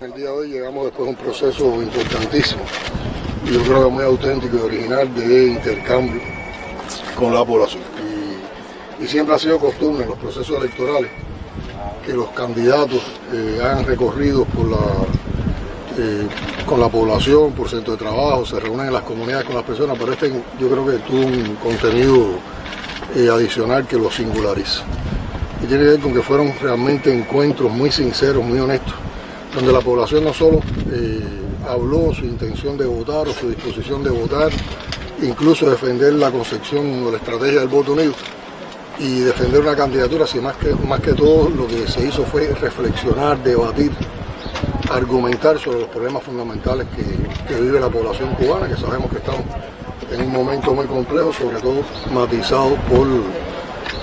El día de hoy llegamos después de un proceso importantísimo, yo creo que muy auténtico y original de intercambio con la población. Y, siempre ha sido costumbre en los procesos electorales que los candidatos eh, hagan recorridos eh, con la población, por centro de trabajo, se reúnen en las comunidades con las personas, pero este yo creo que tuvo un contenido eh, adicional que lo singulariza. Y tiene que ver con que fueron realmente encuentros muy sinceros, muy honestos, donde la población no solo eh, habló su intención de votar o su disposición de votar, incluso defender la concepción o la estrategia del voto unido y defender una candidatura, sino más que, más que todo lo que se hizo fue reflexionar, debatir, argumentar sobre los problemas fundamentales que, vive la población cubana, que sabemos que estamos en un momento muy complejo, sobre todo matizado por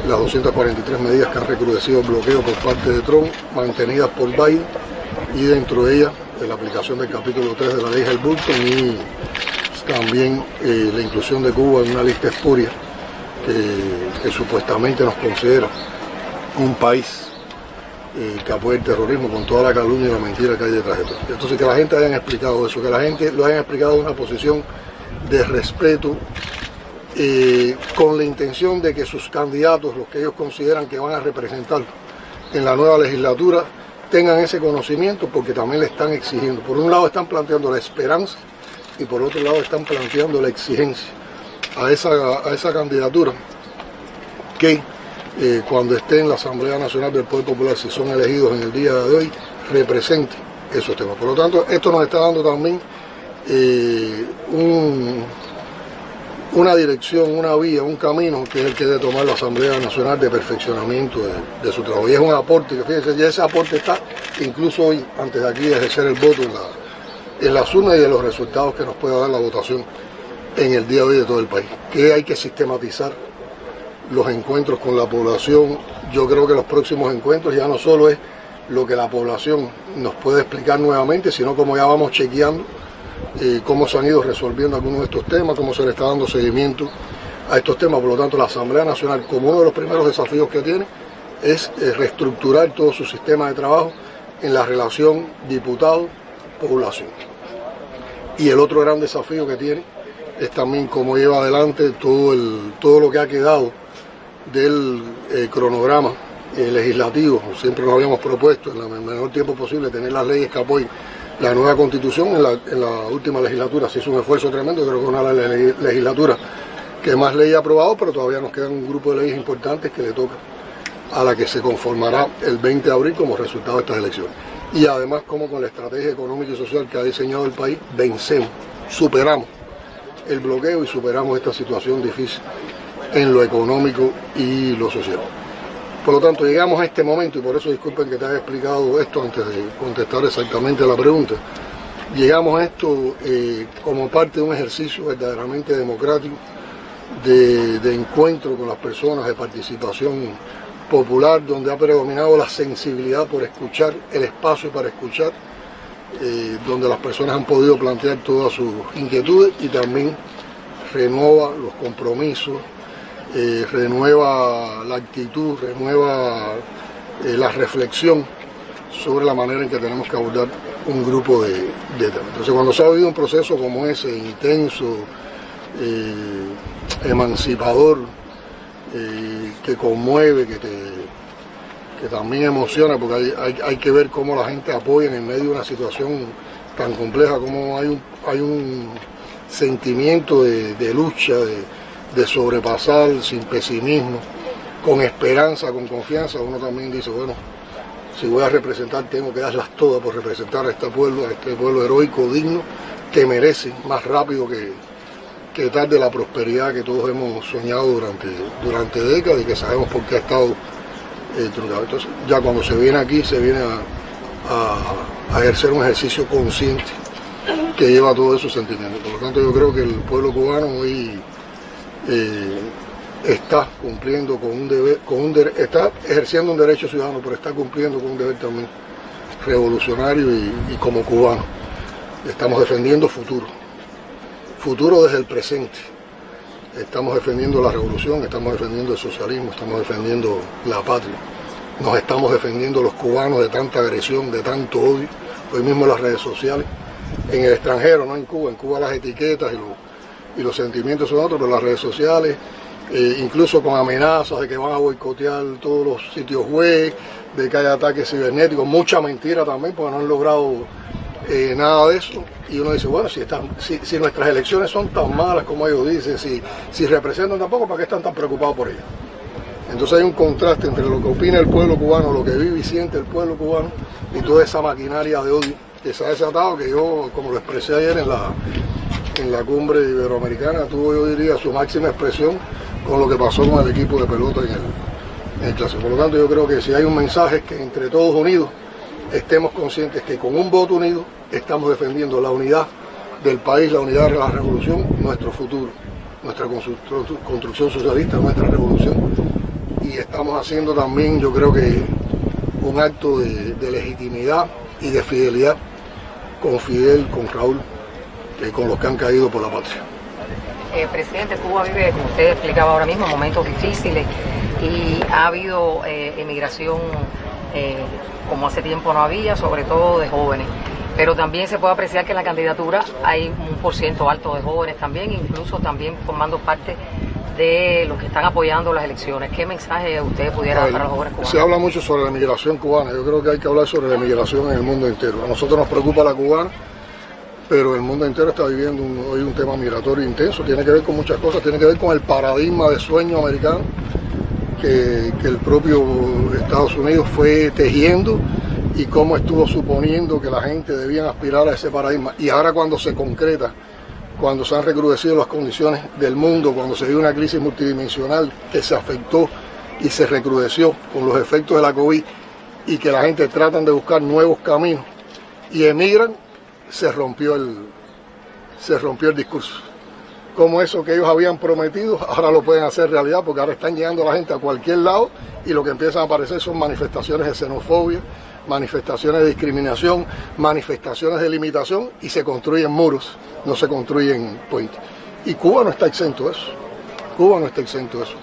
las 243 medidas que han recrudecido el bloqueo por parte de Trump, mantenidas por Biden, y dentro de ellas la aplicación del capítulo 3 de la ley del Bulton y también eh, la inclusión de Cuba en una lista espuria que, supuestamente nos considera un país eh, que apoya el terrorismo con toda la calumnia y la mentira que hay detrás de todo. Entonces que la gente haya explicado eso, que la gente lo haya explicado en una posición de respeto eh, con la intención de que sus candidatos, los que ellos consideran que van a representar en la nueva legislatura, tengan ese conocimiento porque también le están exigiendo. Por un lado están planteando la esperanza y por otro lado están planteando la exigencia a esa, a esa candidatura que eh, cuando esté en la Asamblea Nacional del Poder Popular, si son elegidos en el día de hoy, represente esos temas. Por lo tanto, esto nos está dando también eh, una dirección, una vía, un camino que es el que debe tomar la Asamblea Nacional de perfeccionamiento de, su trabajo. Y es un aporte, que fíjense, ya ese aporte está incluso hoy, antes de aquí, de ejercer el voto en, la, en y de los resultados que nos pueda dar la votación en el día de hoy de todo el país. Que hay que sistematizar los encuentros con la población. Yo creo que los próximos encuentros ya no solo es lo que la población nos puede explicar nuevamente, sino como ya vamos chequeando eh, cómo se han ido resolviendo algunos de estos temas, cómo se le está dando seguimiento a estos temas. Por lo tanto, la Asamblea Nacional, como uno de los primeros desafíos que tiene, es eh, reestructurar todo su sistema de trabajo en la relación diputado-población. Y el otro gran desafío que tiene es también cómo lleva adelante todo, el, todo lo que ha quedado del eh, cronograma legislativo. Siempre nos habíamos propuesto en el menor tiempo posible tener las leyes que apoyen la nueva constitución en la, última legislatura se hizo un esfuerzo tremendo, creo que es una de las legislaturas que más leyes ha aprobado, pero todavía nos quedan un grupo de leyes importantes que le toca a la que se conformará el 20 de abril como resultado de estas elecciones. Y además como con la estrategia económica y social que ha diseñado el país, vencemos, superamos el bloqueo y superamos esta situación difícil en lo económico y lo social. Por lo tanto, llegamos a este momento, y por eso disculpen que te haya explicado esto antes de contestar exactamente la pregunta. Llegamos a esto eh, como parte de un ejercicio verdaderamente democrático, de, encuentro con las personas, de participación popular, donde ha predominado la sensibilidad por escuchar, el espacio para escuchar, eh, donde las personas han podido plantear todas sus inquietudes y también renueva los compromisos, eh, renueva la actitud, renueva eh, la reflexión sobre la manera en que tenemos que abordar un grupo de, temas. Entonces cuando se ha vivido un proceso como ese, intenso, eh, emancipador, que conmueve, que, que también emociona, porque hay, que ver cómo la gente apoya en medio de una situación tan compleja, cómo hay un, hay un sentimiento de lucha, de, de sobrepasar sin pesimismo, con esperanza, con confianza, uno también dice, bueno, si voy a representar tengo que darlas todas por representar a este pueblo, a este pueblo heroico, digno, que merece más rápido que, que tarde la prosperidad que todos hemos soñado durante, durante décadas y que sabemos por qué ha estado eh, truncado. Entonces, ya cuando se viene aquí, se viene a, ejercer un ejercicio consciente que lleva todos esos sentimientos. Por lo tanto, yo creo que el pueblo cubano hoy eh, está cumpliendo con un deber, con un está ejerciendo un derecho ciudadano, pero está cumpliendo con un deber también revolucionario y, como cubano. Estamos defendiendo futuro, futuro desde el presente. Estamos defendiendo la revolución, estamos defendiendo el socialismo, estamos defendiendo la patria. Nos estamos defendiendo los cubanos de tanta agresión, de tanto odio, hoy mismo las redes sociales, en el extranjero, no en Cuba, en Cuba las etiquetas y los, y los sentimientos son otros, pero las redes sociales, eh, incluso con amenazas de que van a boicotear todos los sitios web, de que hay ataques cibernéticos, mucha mentira también, porque no han logrado eh, nada de eso. Y uno dice, bueno, si, están, si, nuestras elecciones son tan malas como ellos dicen, si, si representan tampoco, ¿para qué están tan preocupados por ellas? Entonces hay un contraste entre lo que opina el pueblo cubano, lo que vive y siente el pueblo cubano y toda esa maquinaria de odio que se ha desatado, que yo, como lo expresé ayer en la, en la cumbre iberoamericana, tuvo, yo diría, su máxima expresión con lo que pasó con el equipo de pelota en el, en el Por lo tanto, yo creo que si hay un mensaje es que entre todos unidos estemos conscientes que con un voto unido estamos defendiendo la unidad del país, la unidad de la revolución, nuestro futuro, nuestra construcción socialista, nuestra revolución. Y estamos haciendo también, yo creo que, un acto de, legitimidad y de fidelidad con Fidel, con Raúl, eh, con los que han caído por la patria. Eh, presidente, Cuba vive, como usted explicaba ahora mismo, momentos difíciles y ha habido eh, emigración como hace tiempo no había, sobre todo de jóvenes. Pero también se puede apreciar que en la candidatura hay un por ciento alto de jóvenes también, incluso también formando parte de los que están apoyando las elecciones. ¿Qué mensaje usted pudiera dar para los jóvenes cubanos? Se habla mucho sobre la emigración cubana. Yo creo que hay que hablar sobre la emigración en el mundo entero. A nosotros nos preocupa la cubana, pero el mundo entero está viviendo hoy un tema migratorio intenso. Tiene que ver con muchas cosas. Tiene que ver con el paradigma de sueño americano que, que el propio Estados Unidos fue tejiendo y cómo estuvo suponiendo que la gente debía aspirar a ese paradigma. Y ahora cuando se concreta cuando se han recrudecido las condiciones del mundo, cuando se dio una crisis multidimensional que se afectó y se recrudeció con los efectos de la COVID y que la gente tratan de buscar nuevos caminos y emigran, se rompió el, se rompió el discurso. Como eso que ellos habían prometido, ahora lo pueden hacer realidad porque ahora están llegando la gente a cualquier lado y lo que empiezan a aparecer son manifestaciones de xenofobia, manifestaciones de discriminación, manifestaciones de limitación y se construyen muros, no se construyen puentes. Y Cuba no está exento de eso. Cuba no está exento de eso.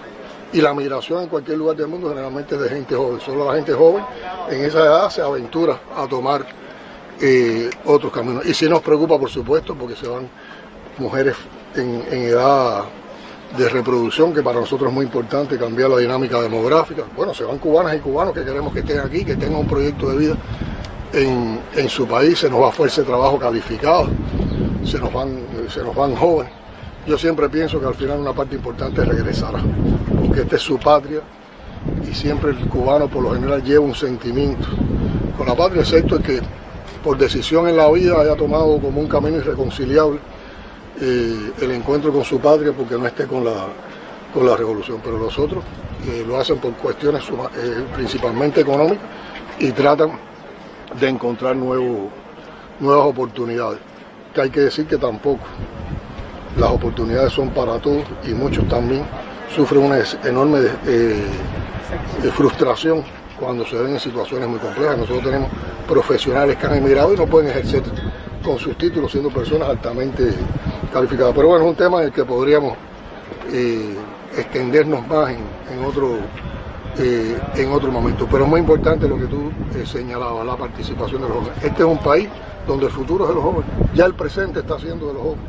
Y la migración en cualquier lugar del mundo generalmente es de gente joven. Solo la gente joven en esa edad se aventura a tomar otros caminos. Y sí nos preocupa, por supuesto, porque se van mujeres en, edad de reproducción, que para nosotros es muy importante cambiar la dinámica demográfica. Bueno, se van cubanas y cubanos que queremos que estén aquí, que tengan un proyecto de vida en, en su país, se nos va fuerza de trabajo calificado, se nos, van, se nos van jóvenes. Yo siempre pienso que al final una parte importante regresará, porque esta es su patria y siempre el cubano por lo general lleva un sentimiento con la patria, excepto que por decisión en la vida haya tomado como un camino irreconciliable eh, el encuentro con su patria porque no esté con la, con la revolución, pero los otros eh, lo hacen por cuestiones eh, principalmente económicas y tratan de encontrar nuevas oportunidades. Que hay que decir que tampoco las oportunidades son para todos y muchos también sufren una enorme frustración cuando se ven en situaciones muy complejas. Nosotros tenemos profesionales que han emigrado y no pueden ejercer con sus títulos siendo personas altamente calificadas. Pero bueno, es un tema en el que podríamos eh, extendernos más en, otro, eh, en otro momento. Pero es muy importante lo que tú eh, señalabas, la participación de los jóvenes. Este es un país donde el futuro es de los jóvenes, ya el presente está siendo de los jóvenes.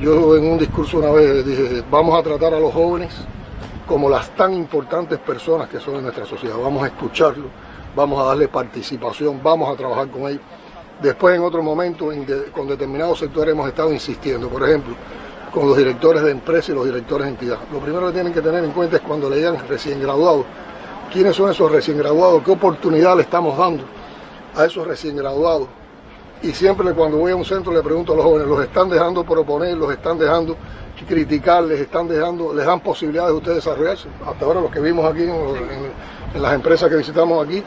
Yo en un discurso una vez dije, vamos a tratar a los jóvenes como las tan importantes personas que son en nuestra sociedad. Vamos a escucharlos, vamos a darle participación, vamos a trabajar con ellos. Después en otro momento con determinados sectores hemos estado insistiendo, por ejemplo, con los directores de empresas y los directores de entidad. Lo primero que tienen que tener en cuenta es cuando le digan recién graduados, quiénes son esos recién graduados, qué oportunidad le estamos dando a esos recién graduados. Y siempre cuando voy a un centro le pregunto a los jóvenes, ¿los están dejando proponer, los están dejando criticar, les están dejando, les dan posibilidades de ustedes desarrollarse? Hasta ahora los que vimos aquí en las empresas que visitamos aquí,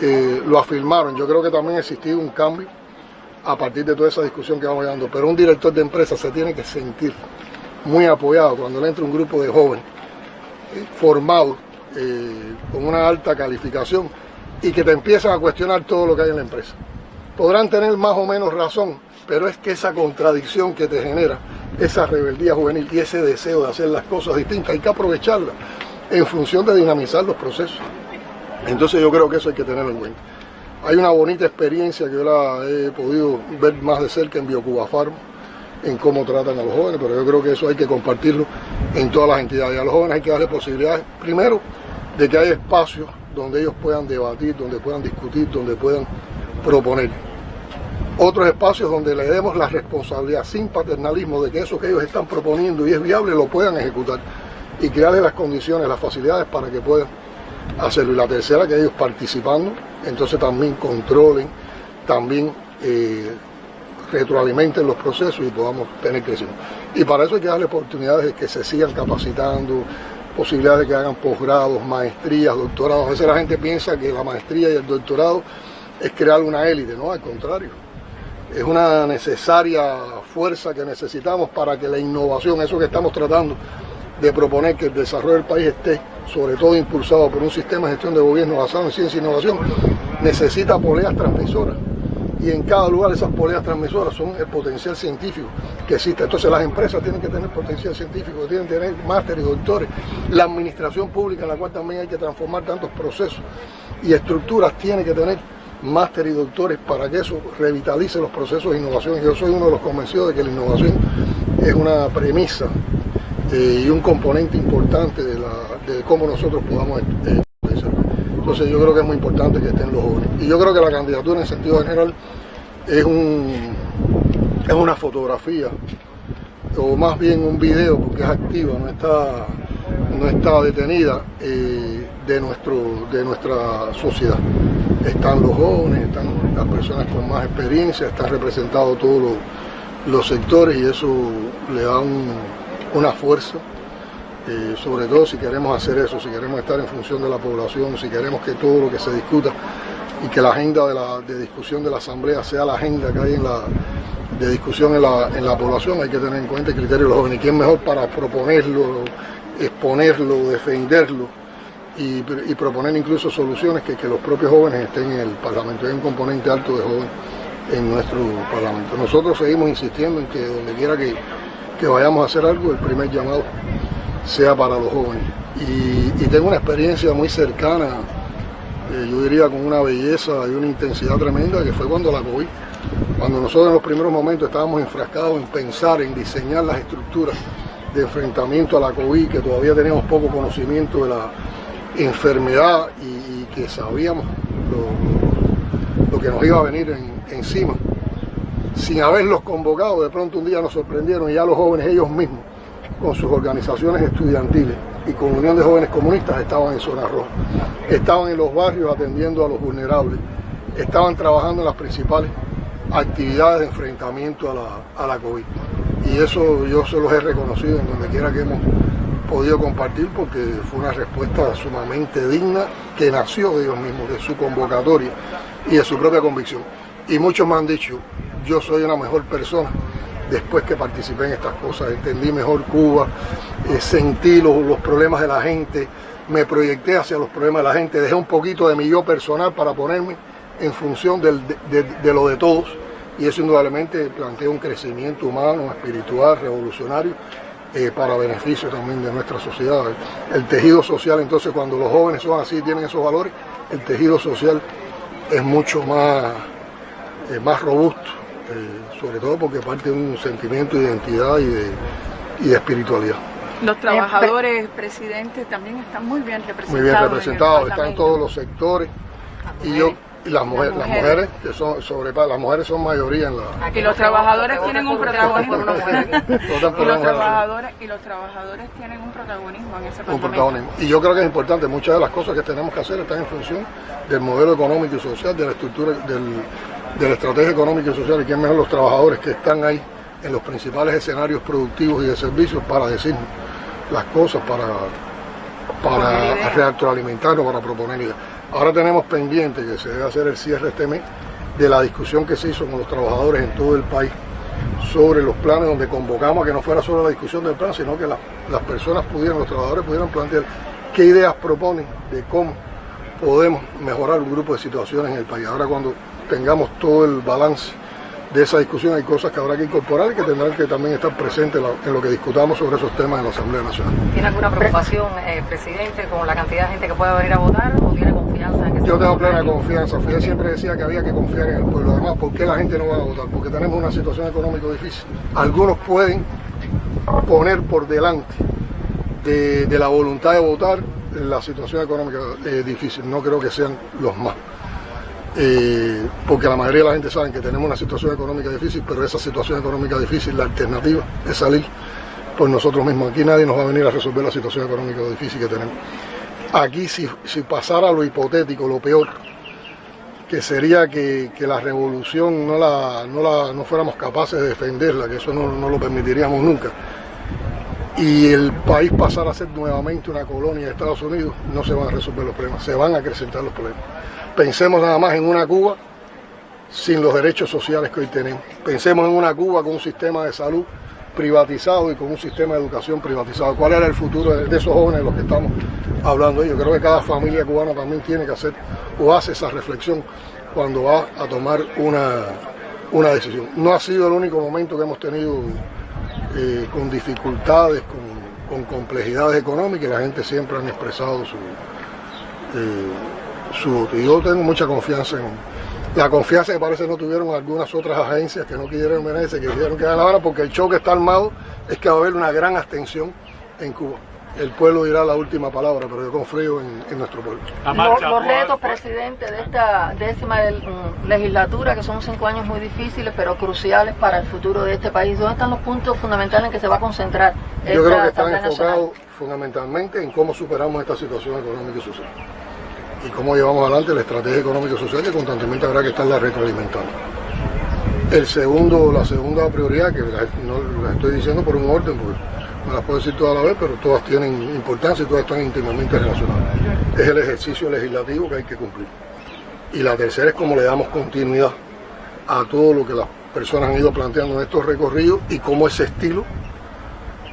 eh, lo afirmaron. Yo creo que también ha existido un cambio a partir de toda esa discusión que vamos dando. Pero un director de empresa se tiene que sentir muy apoyado cuando le entra un grupo de jóvenes eh, formados eh, con una alta calificación y que te empiezan a cuestionar todo lo que hay en la empresa. Podrán tener más o menos razón, pero es que esa contradicción que te genera, esa rebeldía juvenil y ese deseo de hacer las cosas distintas, hay que aprovecharla en función de dinamizar los procesos. Entonces yo creo que eso hay que tenerlo en cuenta. Hay una bonita experiencia que yo la he podido ver más de cerca en Biocuba Farm, en cómo tratan a los jóvenes, pero yo creo que eso hay que compartirlo en todas las entidades. A los jóvenes hay que darle posibilidades, primero, de que haya espacios donde ellos puedan debatir, donde puedan discutir, donde puedan proponer. Otros espacios donde le demos la responsabilidad sin paternalismo de que eso que ellos están proponiendo y es viable lo puedan ejecutar y crearles las condiciones, las facilidades para que puedan hacerlo. Y la tercera, que ellos participando, entonces también controlen, también eh, retroalimenten los procesos y podamos tener crecimiento. Y para eso hay que darle oportunidades de que se sigan capacitando, posibilidades de que hagan posgrados, maestrías, doctorados. A veces la gente piensa que la maestría y el doctorado es crear una élite, no, al contrario. Es una necesaria fuerza que necesitamos para que la innovación, eso que estamos tratando de proponer que el desarrollo del país esté sobre todo impulsado por un sistema de gestión de gobierno basado en ciencia e innovación, necesita poleas transmisoras y en cada lugar esas poleas transmisoras son el potencial científico que existe. Entonces las empresas tienen que tener potencial científico, tienen que tener másteres y doctores. La administración pública, en la cual también hay que transformar tantos procesos y estructuras, tiene que tener másteres y doctores para que eso revitalice los procesos de innovación. Yo soy uno de los convencidos de que la innovación es una premisa eh, y un componente importante de, cómo nosotros podamos eh, entonces yo creo que es muy importante que estén los jóvenes. Y yo creo que la candidatura en sentido general es, un, es una fotografía, o más bien un video, porque es activa, no está, no está detenida, eh, de, nuestro, de nuestra sociedad. Están los jóvenes, están las personas con más experiencia, están representados todos los, sectores y eso le da una fuerza eh, sobre todo si queremos hacer eso, si queremos estar en función de la población, si queremos que todo lo que se discuta y que la agenda de, discusión de la Asamblea sea la agenda que hay en la, de discusión en la, en la población, hay que tener en cuenta el criterio de los jóvenes. ¿Quién mejor para proponerlo, exponerlo, defenderlo y, proponer incluso soluciones que, los propios jóvenes estén en el Parlamento? Hay un componente alto de jóvenes en nuestro Parlamento. Nosotros seguimos insistiendo en que donde quiera que, que vayamos a hacer algo, el primer llamado sea para los jóvenes. Y, tengo una experiencia muy cercana, eh, yo diría con una belleza y una intensidad tremenda, que fue cuando la COVID. Cuando nosotros en los primeros momentos estábamos enfrascados en pensar, en diseñar las estructuras de enfrentamiento a la COVID, que todavía teníamos poco conocimiento de la enfermedad y, que sabíamos lo, que nos iba a venir encima. Sin haberlos convocado, de pronto un día nos sorprendieron y ya los jóvenes ellos mismos con sus organizaciones estudiantiles y con Unión de Jóvenes Comunistas estaban en zona roja, estaban en los barrios atendiendo a los vulnerables, estaban trabajando en las principales actividades de enfrentamiento a la, a la COVID. Y eso yo se los he reconocido en donde quiera que hemos podido compartir porque fue una respuesta sumamente digna que nació de ellos mismos, de su convocatoria y de su propia convicción. Y muchos me han dicho, yo soy una mejor persona después que participé en estas cosas, entendí mejor Cuba, eh, sentí los, problemas de la gente, me proyecté hacia los problemas de la gente, dejé un poquito de mi yo personal para ponerme en función de, lo de todos y eso indudablemente plantea un crecimiento humano, espiritual, revolucionario eh, para beneficio también de nuestra sociedad. El, tejido social, entonces cuando los jóvenes son así, tienen esos valores, el tejido social es mucho más, eh, más robusto eh, sobre todo porque parte de un sentimiento de identidad y de, y de espiritualidad. Los trabajadores, presidentes, también están muy bien representados. Muy bien representados, están todos los sectores. Y yo las mujeres, las mujeres, que son sobre las mujeres son mayoría en la y los trabajadores tienen un protagonismo. Y los trabajadores y los trabajadores tienen un protagonismo en ese un protagonismo. Y yo creo que es importante muchas de las cosas que tenemos que hacer están en función del modelo económico y social de la estructura del, de la estrategia económica y social y quién mejor los trabajadores que están ahí en los principales escenarios productivos y de servicios para decir las cosas, para, para retroalimentarnos, para proponer ideas. Ahora tenemos pendiente que se debe hacer el cierre este mes de la discusión que se hizo con los trabajadores en todo el país sobre los planes donde convocamos a que no fuera solo la discusión del plan, sino que las personas pudieran, los trabajadores pudieran plantear qué ideas proponen de cómo podemos mejorar un grupo de situaciones en el país. Ahora cuando tengamos todo el balance de esa discusión, hay cosas que habrá que incorporar y que tendrán que también estar presentes en lo que discutamos sobre esos temas en la Asamblea Nacional. ¿Tiene alguna preocupación, eh, presidente, con la cantidad de gente que pueda venir a votar o tiene confianza en que Yo tengo plena confianza. Fidel siempre decía que había que confiar en el pueblo. Además, ¿por qué la gente no va a votar? Porque tenemos una situación económica difícil. Algunos pueden poner por delante de, la voluntad de votar la situación económica eh, difícil. No creo que sean los más. Eh, porque la mayoría de la gente sabe que tenemos una situación económica difícil, pero esa situación económica difícil, la alternativa es salir por nosotros mismos. Aquí nadie nos va a venir a resolver la situación económica difícil que tenemos. Aquí si, pasara lo hipotético, lo peor, que sería que, la revolución no, la, no, fuéramos capaces de defenderla, que eso no, no lo permitiríamos nunca, y el país pasara a ser nuevamente una colonia de Estados Unidos, no se van a resolver los problemas, se van a acrecentar los problemas. Pensemos nada más en una Cuba sin los derechos sociales que hoy tenemos. Pensemos en una Cuba con un sistema de salud privatizado y con un sistema de educación privatizado. ¿Cuál era el futuro de esos jóvenes de los que estamos hablando? Yo creo que cada familia cubana también tiene que hacer o hace esa reflexión cuando va a tomar una, una decisión. No ha sido el único momento que hemos tenido eh, con dificultades, con, complejidades económicas la gente siempre han expresado su, eh, su... Yo tengo mucha confianza en la confianza que parece no tuvieron algunas otras agencias que no quisieron venirse, que quisieron quedar la hora, porque el choque está armado, es que va a haber una gran abstención en Cuba. El pueblo dirá la última palabra, pero yo confío en, nuestro pueblo. Los, retos, presidente, de esta décima mm, legislatura, que son cinco años muy difíciles, pero cruciales para el futuro de este país, ¿dónde están los puntos fundamentales en que se va a concentrar? Yo creo que están enfocados fundamentalmente en cómo superamos esta situación económica y social y cómo llevamos adelante la estrategia económica y social que constantemente habrá que estarla retroalimentando. El segundo, la segunda prioridad, que no la estoy diciendo por un orden, porque no las puedo decir toda la vez, pero todas tienen importancia y todas están íntimamente relacionadas. Es el ejercicio legislativo que hay que cumplir. Y la tercera es cómo le damos continuidad a todo lo que las personas han ido planteando en estos recorridos y cómo ese estilo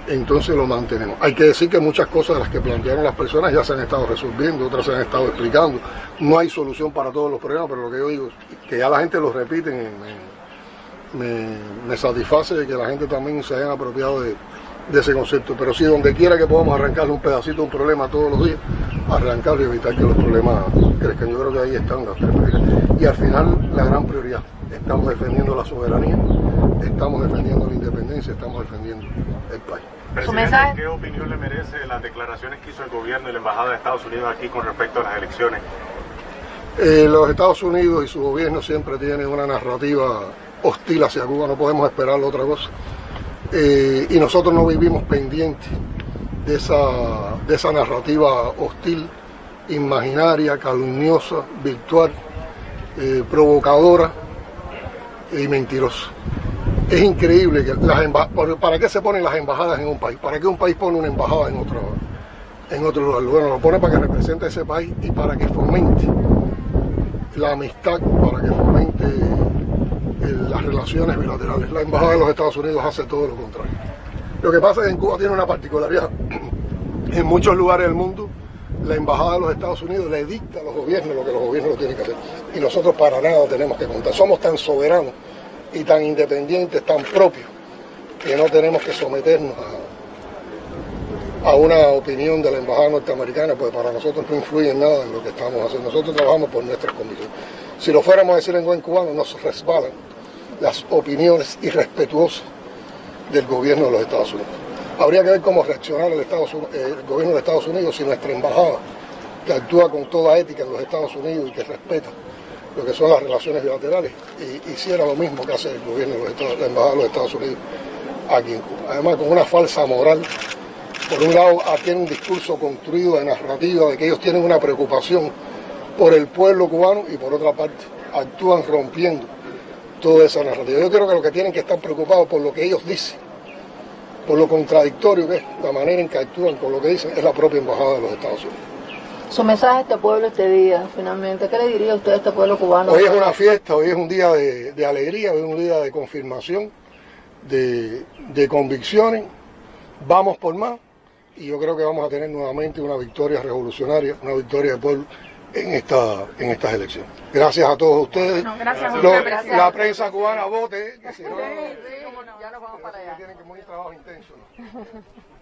entonces lo mantenemos. Hay que decir que muchas cosas de las que plantearon las personas ya se han estado resolviendo, otras se han estado explicando. No hay solución para todos los problemas, pero lo que yo digo que ya la gente lo repite, me, satisface de que la gente también se haya apropiado de, ese concepto. Pero sí, donde quiera que podamos arrancarle un pedacito de un problema todos los días, arrancar y evitar que los problemas crezcan. Yo creo que ahí están las tres. Y al final, la gran prioridad, estamos defendiendo la soberanía, estamos defendiendo la independencia, estamos defendiendo el país. Presidente, ¿qué opinión le merece las declaraciones que hizo el gobierno y la Embajada de Estados Unidos aquí con respecto a las elecciones? Eh, los Estados Unidos y su gobierno siempre tienen una narrativa hostil hacia Cuba, no podemos esperar otra cosa. Eh, y nosotros no vivimos pendientes de esa, de esa narrativa hostil, imaginaria, calumniosa, virtual, eh, provocadora y mentirosa. Es increíble que las ¿para qué se ponen las embajadas en un país? ¿Para qué un país pone una embajada en otro, en otro lugar? Bueno, lo pone para que represente ese país y para que fomente la amistad, para que fomente eh, las relaciones bilaterales. La embajada de los Estados Unidos hace todo lo contrario. Lo que pasa es que en Cuba tiene una particularidad. En muchos lugares del mundo, la embajada de los Estados Unidos le dicta a los gobiernos lo que los gobiernos tienen que hacer. Y nosotros para nada tenemos que contar. Somos tan soberanos y tan independientes, tan propios, que no tenemos que someternos a, una opinión de la embajada norteamericana, pues para nosotros no influye en nada en lo que estamos haciendo. Nosotros trabajamos por nuestras convicciones. Si lo fuéramos a decir en buen cubano, nos resbalan las opiniones irrespetuosas del gobierno de los Estados Unidos. Habría que ver cómo reaccionar el, el gobierno de Estados Unidos si nuestra embajada, que actúa con toda ética en los Estados Unidos y que respeta lo que son las relaciones bilaterales y hiciera lo mismo que hace el gobierno de la Embajada de los Estados Unidos aquí en Cuba. Además con una falsa moral. Por un lado tiene un discurso construido de narrativa de que ellos tienen una preocupación por el pueblo cubano y por otra parte actúan rompiendo toda esa narrativa. Yo creo que lo que tienen que estar preocupados por lo que ellos dicen, por lo contradictorio que es la manera en que actúan con lo que dicen, es la propia Embajada de los Estados Unidos. Su mensaje a este pueblo este día, finalmente, ¿qué le diría usted a este pueblo cubano? Hoy es una fiesta, hoy es un día de, alegría, hoy es un día de confirmación, de, convicciones, vamos por más y yo creo que vamos a tener nuevamente una victoria revolucionaria, una victoria de pueblo en, esta, en estas elecciones. Gracias a todos ustedes. gracias, La prensa cubana vote, que si no, ya nos vamos para allá. Tienen que muy trabajo intenso.